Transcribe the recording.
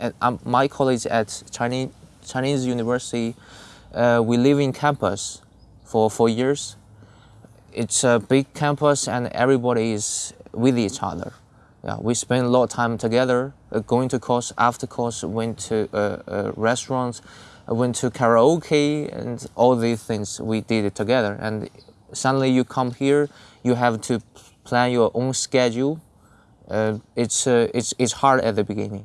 At um, my college at Chinese Chinese University, uh, we live in campus for four years. It's a big campus and everybody is with each other. Yeah, we spend a lot of time together, uh, going to course, after course, went to uh, uh restaurants, uh, went to karaoke, and all these things we did it together. And suddenly you come here, you have to plan your own schedule. Uh, it's, it's, it's hard at the beginning.